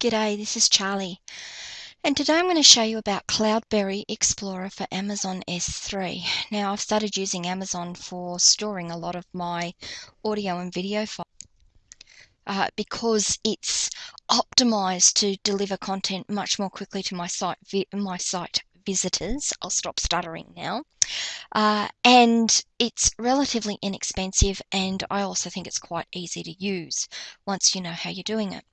G'day, this is Charlie. And today I'm going to show you about Cloudberry Explorer for Amazon S3. Now I've started using Amazon for storing a lot of my audio and video files uh, because it's optimized to deliver content much more quickly to my site my site visitors. I'll stop stuttering now. Uh, and it's relatively inexpensive and I also think it's quite easy to use once you know how you're doing it.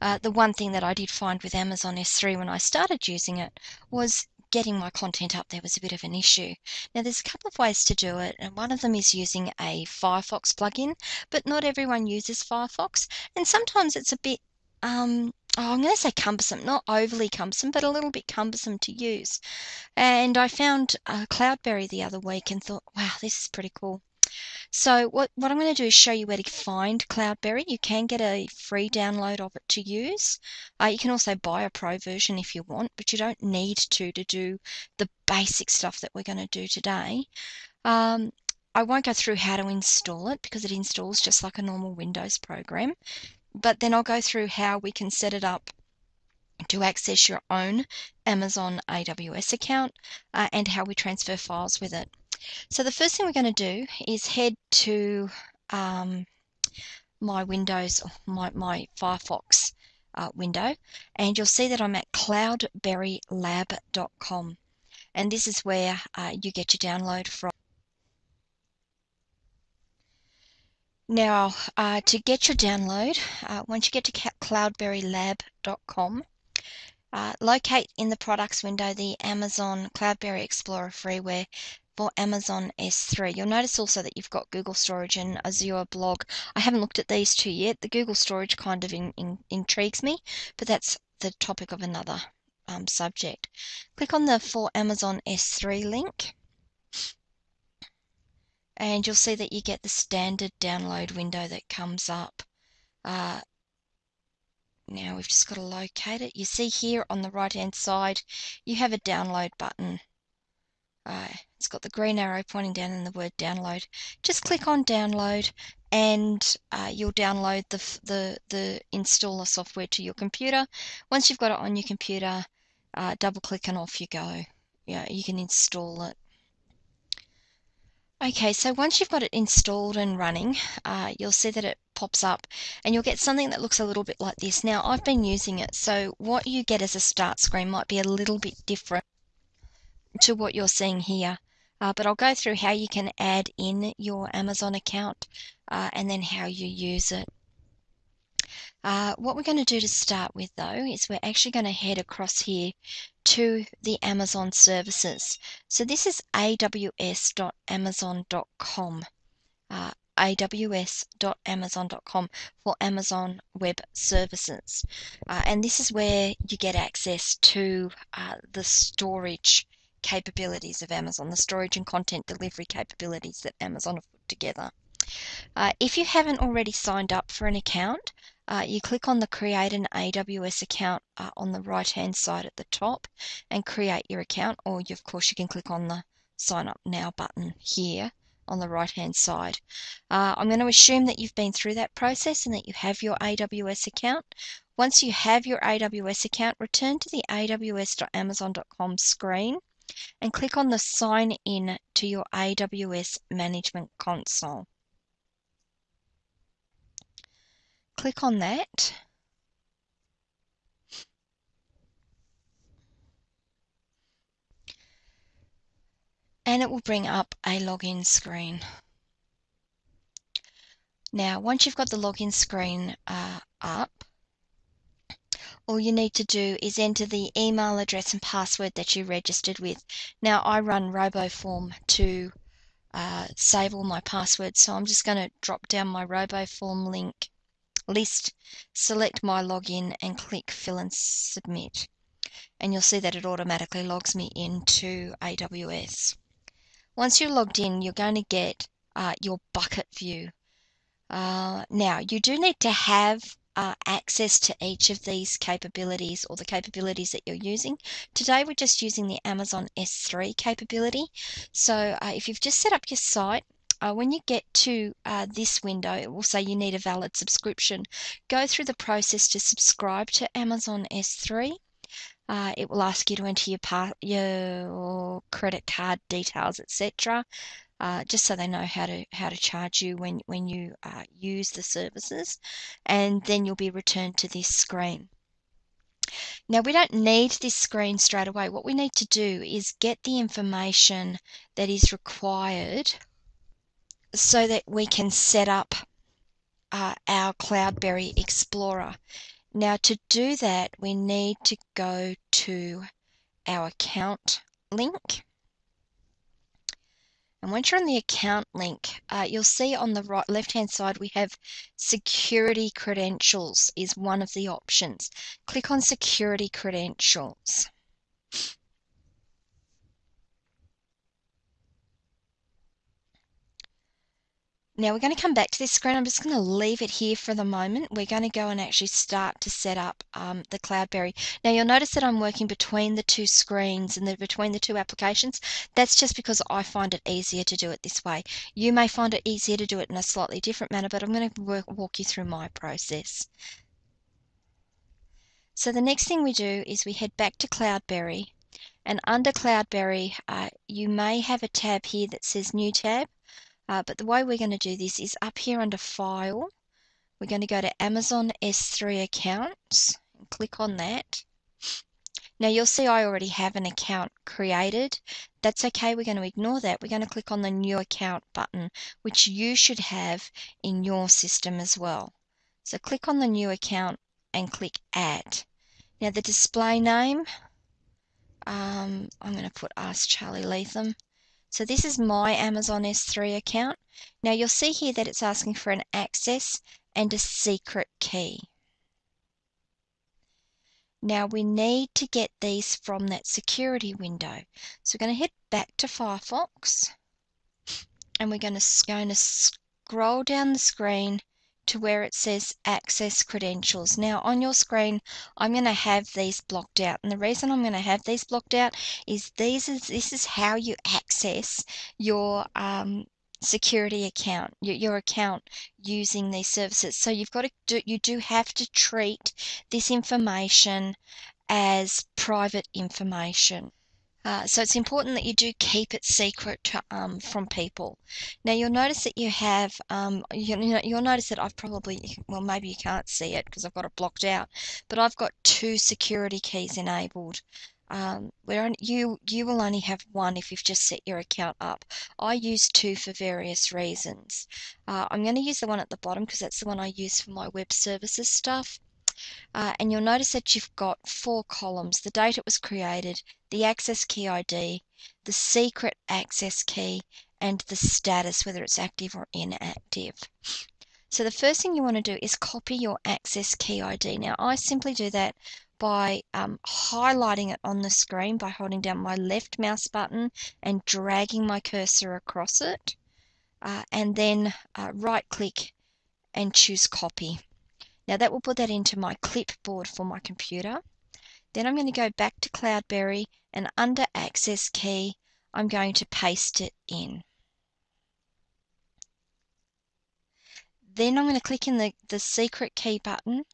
Uh, the one thing that I did find with Amazon S3 when I started using it was getting my content up there was a bit of an issue. Now there's a couple of ways to do it and one of them is using a Firefox plugin but not everyone uses Firefox and sometimes it's a bit um, oh, I'm going to say cumbersome, not overly cumbersome, but a little bit cumbersome to use. And I found uh, Cloudberry the other week and thought, wow, this is pretty cool. So what, what I'm going to do is show you where to find Cloudberry. You can get a free download of it to use. Uh, you can also buy a pro version if you want, but you don't need to to do the basic stuff that we're going to do today. Um, I won't go through how to install it because it installs just like a normal Windows program, but then I'll go through how we can set it up to access your own Amazon AWS account uh, and how we transfer files with it. So the first thing we're going to do is head to um, my Windows, my, my Firefox uh, window, and you'll see that I'm at cloudberrylab.com. And this is where uh, you get your download from. Now, uh, to get your download, uh, once you get to cloudberrylab.com, uh, locate in the products window the Amazon Cloudberry Explorer freeware for Amazon S3. You'll notice also that you've got Google Storage and Azure Blob. I haven't looked at these two yet. The Google Storage kind of in, in, intrigues me, but that's the topic of another um, subject. Click on the For Amazon S3 link and you'll see that you get the standard download window that comes up. Uh, now we've just got to locate it. You see here on the right hand side you have a download button. It's got the green arrow pointing down in the word download. Just click on download and uh, you'll download the, the, the installer software to your computer. Once you've got it on your computer, uh, double click and off you go. Yeah, you can install it. Okay, so once you've got it installed and running, uh, you'll see that it pops up and you'll get something that looks a little bit like this. Now, I've been using it, so what you get as a start screen might be a little bit different to what you're seeing here. Uh, but I'll go through how you can add in your Amazon account uh, and then how you use it. Uh, what we're going to do to start with though is we're actually going to head across here to the Amazon services. So this is aws.amazon.com. Uh, aws.amazon.com for Amazon Web Services. Uh, and this is where you get access to uh, the storage capabilities of Amazon, the storage and content delivery capabilities that Amazon have put together. Uh, if you haven't already signed up for an account, uh, you click on the create an AWS account uh, on the right hand side at the top and create your account or you, of course you can click on the sign up now button here on the right hand side. Uh, I'm going to assume that you've been through that process and that you have your AWS account. Once you have your AWS account, return to the aws.amazon.com screen and click on the sign in to your AWS Management Console. Click on that. And it will bring up a login screen. Now, once you've got the login screen uh, up, all you need to do is enter the email address and password that you registered with. Now I run RoboForm to uh, save all my passwords, so I'm just going to drop down my RoboForm link list, select my login and click fill and submit. And you'll see that it automatically logs me into AWS. Once you're logged in, you're going to get uh, your bucket view. Uh, now, you do need to have uh, access to each of these capabilities or the capabilities that you're using. Today we're just using the Amazon S3 capability. So uh, if you've just set up your site, uh, when you get to uh, this window, it will say you need a valid subscription. Go through the process to subscribe to Amazon S3. Uh, it will ask you to enter your, your credit card details, etc. Uh, just so they know how to how to charge you when when you uh, use the services, and then you'll be returned to this screen. Now we don't need this screen straight away. What we need to do is get the information that is required so that we can set up uh, our Cloudberry Explorer. Now to do that, we need to go to our account link. And once you're on the account link, uh, you'll see on the right left hand side we have security credentials is one of the options. Click on security credentials. Now we're going to come back to this screen. I'm just going to leave it here for the moment. We're going to go and actually start to set up um, the Cloudberry. Now you'll notice that I'm working between the two screens and the, between the two applications. That's just because I find it easier to do it this way. You may find it easier to do it in a slightly different manner, but I'm going to work, walk you through my process. So the next thing we do is we head back to Cloudberry and under Cloudberry uh, you may have a tab here that says New Tab. Uh, but the way we're going to do this is up here under File, we're going to go to Amazon S3 Accounts and click on that. Now you'll see I already have an account created. That's okay, we're going to ignore that. We're going to click on the New Account button, which you should have in your system as well. So click on the New Account and click Add. Now the display name, um, I'm going to put Ask Charlie Leatham. So this is my Amazon S3 account. Now you'll see here that it's asking for an access and a secret key. Now we need to get these from that security window. So we're going to head back to Firefox and we're going to, going to scroll down the screen to where it says access credentials. Now on your screen, I'm going to have these blocked out. And the reason I'm going to have these blocked out is these is this is how you access your um, security account, your, your account using these services. So you've got to do, you do have to treat this information as private information. Uh, so it's important that you do keep it secret to, um, from people. Now you'll notice that you have, um, you, you know, you'll notice that I've probably, well maybe you can't see it because I've got it blocked out, but I've got two security keys enabled. Um, where you you will only have one if you've just set your account up. I use two for various reasons. Uh, I'm going to use the one at the bottom because that's the one I use for my web services stuff. Uh, and you'll notice that you've got four columns, the date it was created, the access key ID, the secret access key, and the status, whether it's active or inactive. So the first thing you want to do is copy your access key ID. Now I simply do that by um, highlighting it on the screen by holding down my left mouse button and dragging my cursor across it uh, and then uh, right click and choose copy. Now that will put that into my clipboard for my computer. Then I'm going to go back to Cloudberry and under access key, I'm going to paste it in. Then I'm going to click in the, the secret key button.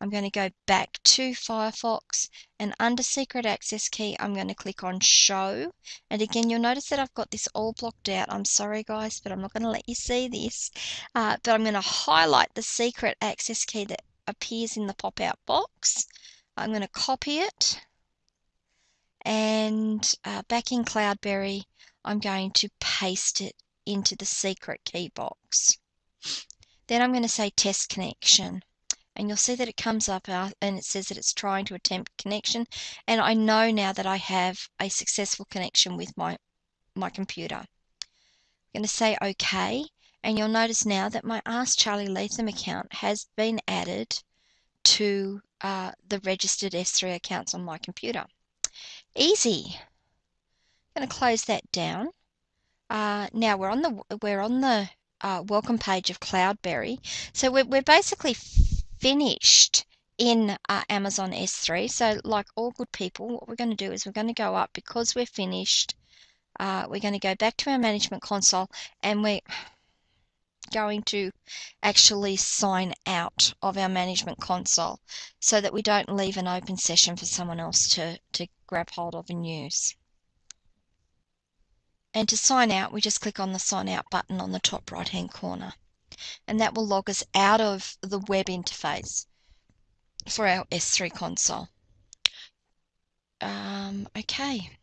I'm going to go back to Firefox and under secret access key, I'm going to click on show. And again, you'll notice that I've got this all blocked out. I'm sorry guys, but I'm not going to let you see this. Uh, but I'm going to highlight the secret access key that appears in the pop-out box. I'm going to copy it and uh, back in Cloudberry, I'm going to paste it into the secret key box. Then I'm going to say test connection and you'll see that it comes up and it says that it's trying to attempt connection and I know now that I have a successful connection with my my computer. I'm going to say OK and you'll notice now that my Ask Charlie Latham account has been added to uh, the registered S3 accounts on my computer. Easy. I'm going to close that down. Uh, now we're on the we're on the uh, welcome page of Cloudberry. So we're, we're basically finished in uh, Amazon S3. So like all good people, what we're going to do is we're going to go up because we're finished. Uh, we're going to go back to our management console and we're going to actually sign out of our management console so that we don't leave an open session for someone else to, to grab hold of and use. And to sign out, we just click on the sign out button on the top right hand corner. And that will log us out of the web interface for our S3 console. Um, okay,